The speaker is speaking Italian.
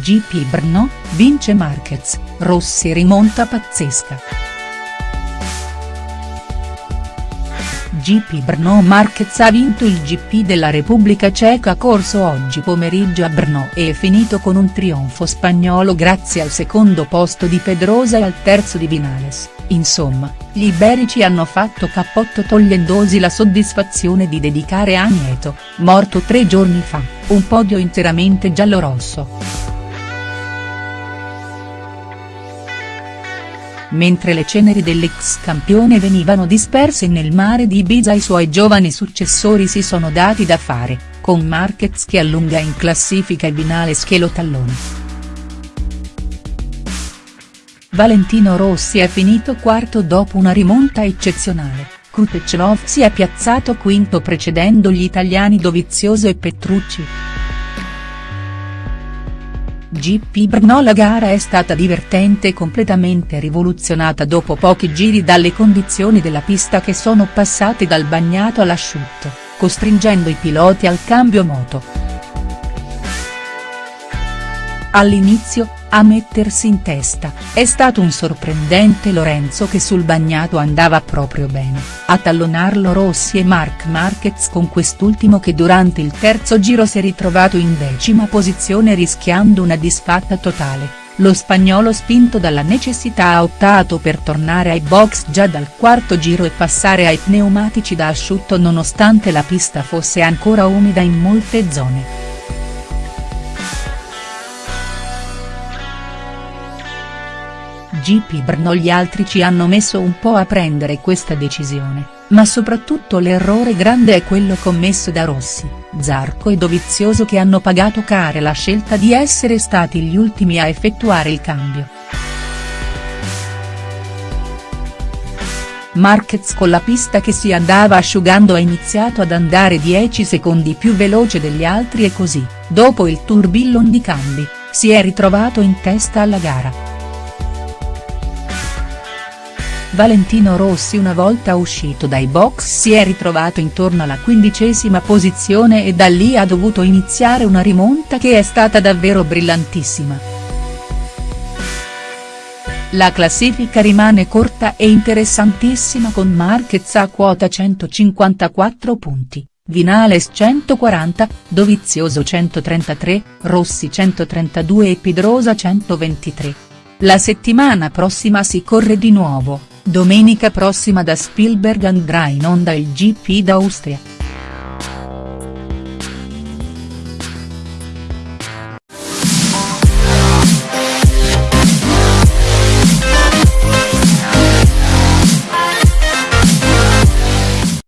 GP Brno, vince Marquez, Rossi rimonta pazzesca. GP Brno Marquez ha vinto il GP della Repubblica Ceca corso oggi pomeriggio a Brno e è finito con un trionfo spagnolo grazie al secondo posto di Pedrosa e al terzo di Vinales, insomma, gli iberici hanno fatto cappotto togliendosi la soddisfazione di dedicare a Nieto, morto tre giorni fa, un podio interamente giallorosso. Mentre le ceneri dell'ex campione venivano disperse nel mare di Ibiza i suoi giovani successori si sono dati da fare, con Marquez che allunga in classifica e Vinales che lo tallona. Valentino Rossi è finito quarto dopo una rimonta eccezionale, Krutechnov si è piazzato quinto precedendo gli italiani Dovizioso e Petrucci. GP Brno La gara è stata divertente e completamente rivoluzionata dopo pochi giri dalle condizioni della pista che sono passate dal bagnato all'asciutto, costringendo i piloti al cambio moto. All'inizio, a mettersi in testa, è stato un sorprendente Lorenzo che sul bagnato andava proprio bene, a tallonarlo Rossi e Marc Marquez con quest'ultimo che durante il terzo giro si è ritrovato in decima posizione rischiando una disfatta totale. Lo spagnolo spinto dalla necessità ha optato per tornare ai box già dal quarto giro e passare ai pneumatici da asciutto nonostante la pista fosse ancora umida in molte zone. GP Brno gli altri ci hanno messo un po' a prendere questa decisione, ma soprattutto l'errore grande è quello commesso da Rossi, Zarco e Dovizioso che hanno pagato care la scelta di essere stati gli ultimi a effettuare il cambio. Marquez con la pista che si andava asciugando ha iniziato ad andare 10 secondi più veloce degli altri e così, dopo il tourbillon di cambi, si è ritrovato in testa alla gara. Valentino Rossi una volta uscito dai box si è ritrovato intorno alla quindicesima posizione e da lì ha dovuto iniziare una rimonta che è stata davvero brillantissima. La classifica rimane corta e interessantissima con Marquez a quota 154 punti, Vinales 140, Dovizioso 133, Rossi 132 e Pedrosa 123. La settimana prossima si corre di nuovo. Domenica prossima da Spielberg andrà in onda il GP d'Austria.